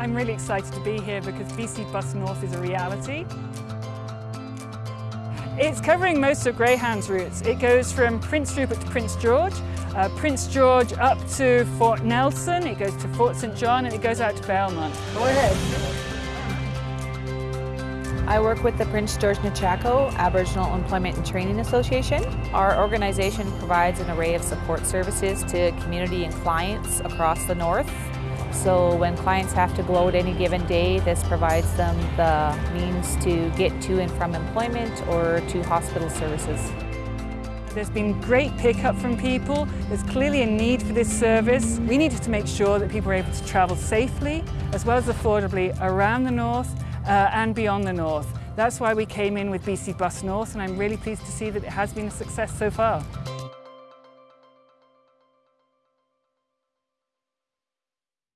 I'm really excited to be here because BC Bus North is a reality. It's covering most of Greyhound's routes. It goes from Prince Rupert to Prince George, uh, Prince George up to Fort Nelson, it goes to Fort St John and it goes out to Valemount. Go ahead. I work with the Prince George Nechako Aboriginal Employment and Training Association. Our organization provides an array of support services to community and clients across the north. So when clients have to gloat any given day, this provides them the means to get to and from employment or to hospital services. There's been great pickup from people. There's clearly a need for this service. We needed to make sure that people are able to travel safely as well as affordably around the north uh, and beyond the north. That's why we came in with BC Bus North and I'm really pleased to see that it has been a success so far.